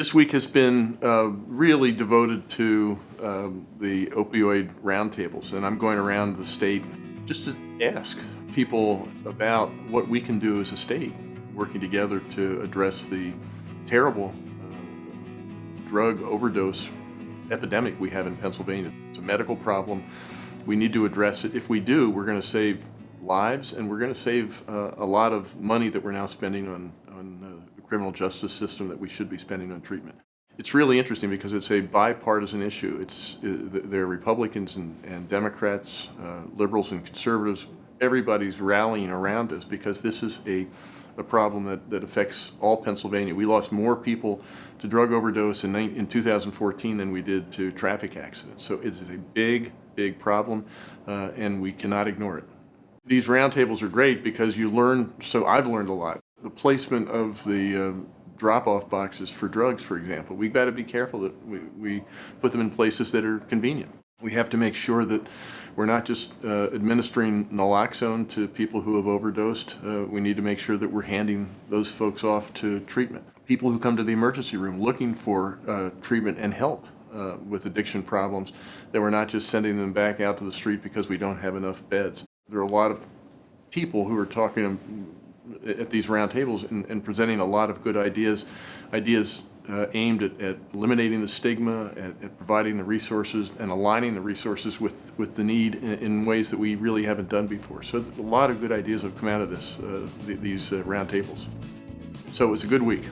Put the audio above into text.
This week has been uh, really devoted to um, the opioid roundtables, and I'm going around the state just to ask people about what we can do as a state, working together to address the terrible uh, drug overdose epidemic we have in Pennsylvania. It's a medical problem. We need to address it. If we do, we're going to save lives and we're going to save uh, a lot of money that we're now spending on, on uh, the criminal justice system that we should be spending on treatment. It's really interesting because it's a bipartisan issue. It's, uh, there are Republicans and, and Democrats, uh, liberals and conservatives. Everybody's rallying around this because this is a, a problem that, that affects all Pennsylvania. We lost more people to drug overdose in, in 2014 than we did to traffic accidents. So it is a big, big problem uh, and we cannot ignore it. These roundtables are great because you learn, so I've learned a lot. The placement of the uh, drop-off boxes for drugs, for example, we've got to be careful that we, we put them in places that are convenient. We have to make sure that we're not just uh, administering naloxone to people who have overdosed. Uh, we need to make sure that we're handing those folks off to treatment. People who come to the emergency room looking for uh, treatment and help uh, with addiction problems, that we're not just sending them back out to the street because we don't have enough beds. There are a lot of people who are talking at these roundtables and, and presenting a lot of good ideas, ideas uh, aimed at, at, eliminating the stigma, at, at, providing the resources and aligning the resources with, with the need in, in, ways that we really haven't done before. So a lot of good ideas have come out of this, uh, th these uh, roundtables. So it was a good week.